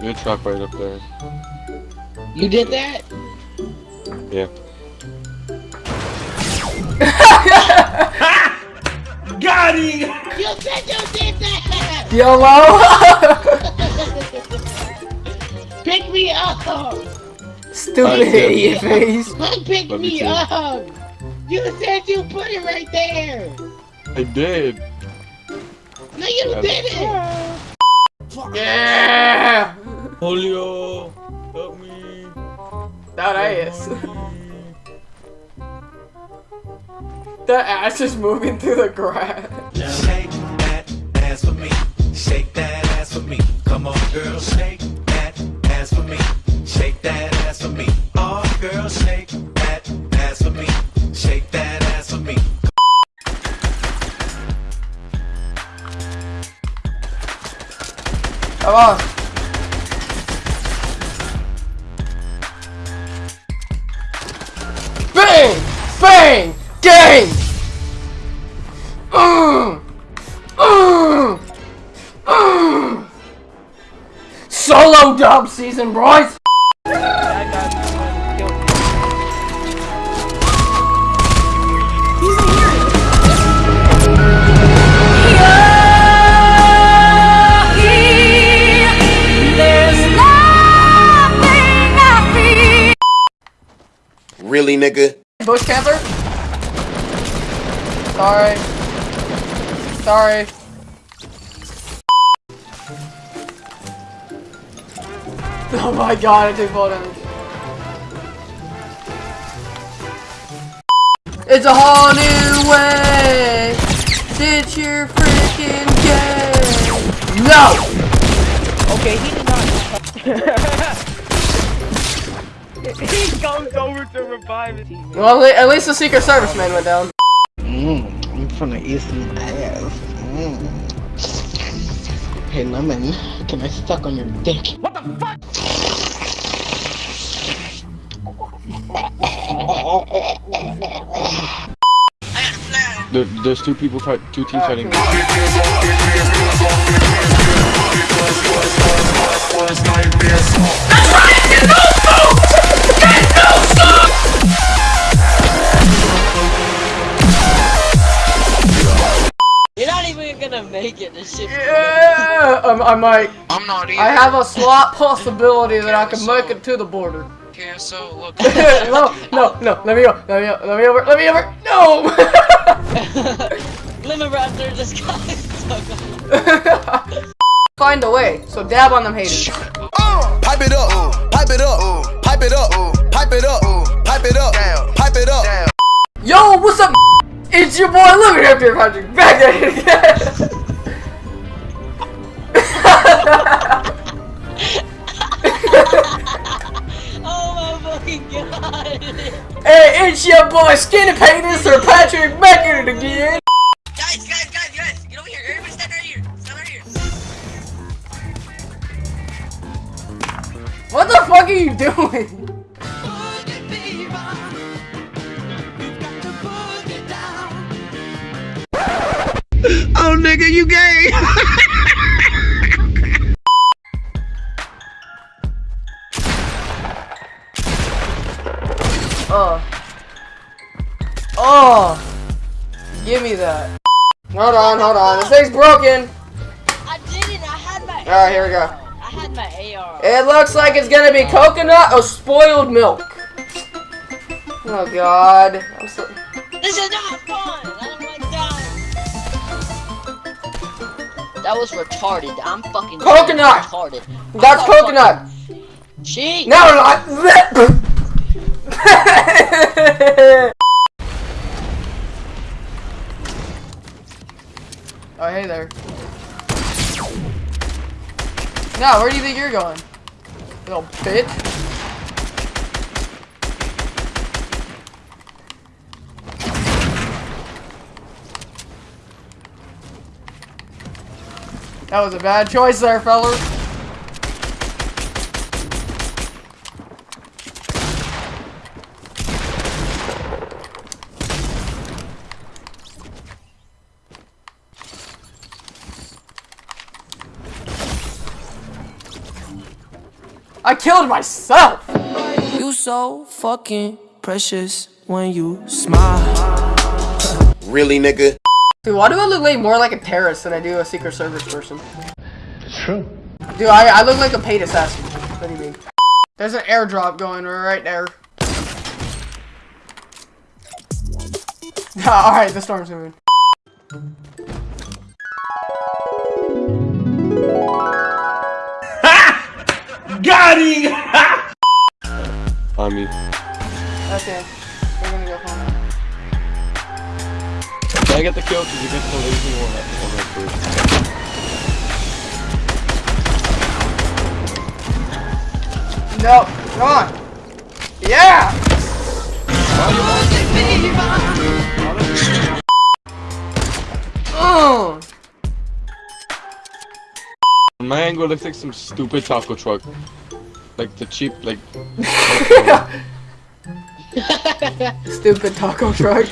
New truck right up there. You did that? Yeah. Got him! You said you did that! YOLO! Pick me up! Stupid I did. idiot face. Come pick Love me up! You said you put it right there! I did. No, you I- didn't! Yeah! Julio, help me. That ass. That ass is moving through the grass. Shake that ass for me. Shake that ass for me. Come on, girl, shake On. Bang! Bang! Gang! Solo dub season, boys! Really, nigga? Bush camper? Sorry. Sorry. Oh my god, I took full damage. It's a whole new way! Ditch your freaking game! No! Okay, he did not. he goes over to revive his teammate. Well, at least the Secret Service man went down. Mmm, I'm from the eastern ass. Mmm. Hey, Lemon, can I suck on your dick? What the fuck? There, there's two people fight, two teams fighting. You're gonna make it. This shit. Yeah! I'm, I might. I'm not either. I have a slight possibility that I can make it to the border. Okay, so look. no, no, no, let me go, let me go, let me over, let me over, no! Lemon Raptor just got stuck. Find a way, so dab on them haters. Pipe it up, pipe it up, pipe it up, It's your boy Lemon Raptor Patrick, back at it again! Oh my fucking god. hey, it's your boy Skinny Penis or Patrick back at it again! guys, guys, guys, guys, get over here. Everybody stand right here. Stand right here. What the fuck are you doing? Oh, nigga, you gay! Oh. Oh! Give me that. Hold on, hold on, this thing's broken! I didn't. I had my. Alright, here we go. I had my AR. It looks like it's gonna be coconut or spoiled milk. Oh god. I'm so This is not fun. That. Was retarded. I'm fucking Coconut! retarded. That's coconut! Cheat. No, not Oh, hey there. Now, where do you think you're going? Little bitch. That was a bad choice there, fellas. I killed myself! You so fucking precious when you smile. Really, nigga? Dude, why do I look like more like a terrorist than I do a Secret Service person? It's true. Dude, I, I look like a paid assassin. What do you mean? There's an airdrop going right there. Alright, the storm's moving. Got him! On me. Okay. We're gonna go home. Can I get the kill? Cause you get the lazy one on that first. No, come on. Yeah! Mm. My angle looks like some stupid taco truck. Like the cheap, like. Stupid taco truck.